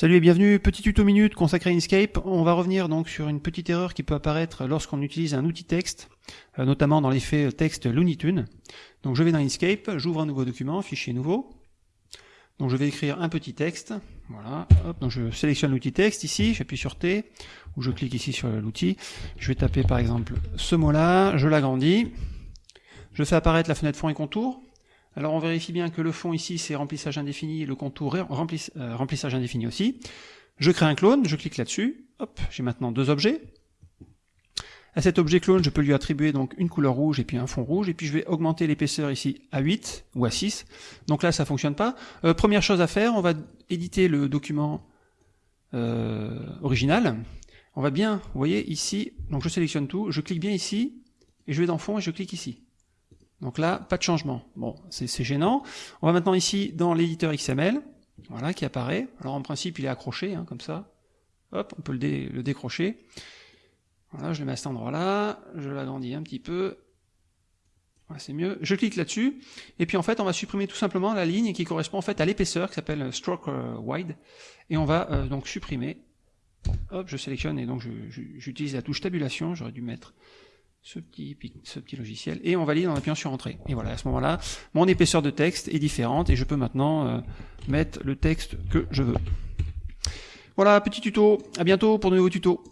Salut et bienvenue, petit tuto minute consacré à Inkscape. On va revenir donc sur une petite erreur qui peut apparaître lorsqu'on utilise un outil texte, euh, notamment dans l'effet texte Looney Tunes. Donc je vais dans Inkscape, j'ouvre un nouveau document, fichier nouveau. Donc je vais écrire un petit texte, voilà, hop, donc je sélectionne l'outil texte ici, j'appuie sur T, ou je clique ici sur l'outil, je vais taper par exemple ce mot-là, je l'agrandis, je fais apparaître la fenêtre fond et contour, alors on vérifie bien que le fond ici c'est remplissage indéfini, le contour euh, remplissage indéfini aussi. Je crée un clone, je clique là-dessus, hop, j'ai maintenant deux objets. À cet objet clone, je peux lui attribuer donc une couleur rouge et puis un fond rouge, et puis je vais augmenter l'épaisseur ici à 8 ou à 6. Donc là, ça fonctionne pas. Euh, première chose à faire, on va éditer le document euh, original. On va bien, vous voyez ici, donc je sélectionne tout, je clique bien ici, et je vais dans fond et je clique ici. Donc là, pas de changement. Bon, c'est gênant. On va maintenant ici dans l'éditeur XML, voilà, qui apparaît. Alors en principe, il est accroché, hein, comme ça. Hop, on peut le, décrocher. Voilà, je le mets à cet endroit-là, je l'agrandis un petit peu. C'est mieux. Je clique là-dessus, et puis en fait, on va supprimer tout simplement la ligne qui correspond en fait à l'épaisseur, qui s'appelle stroke euh, wide, et on va euh, donc supprimer. Hop, je sélectionne, et donc j'utilise la touche tabulation, j'aurais dû mettre ce petit, logiciel, et on valide en appuyant sur Entrée. Et voilà, à ce moment-là, mon épaisseur de texte est différente, et je peux maintenant euh, mettre le texte que je veux. Voilà, petit tuto, à bientôt pour de nouveaux tutos.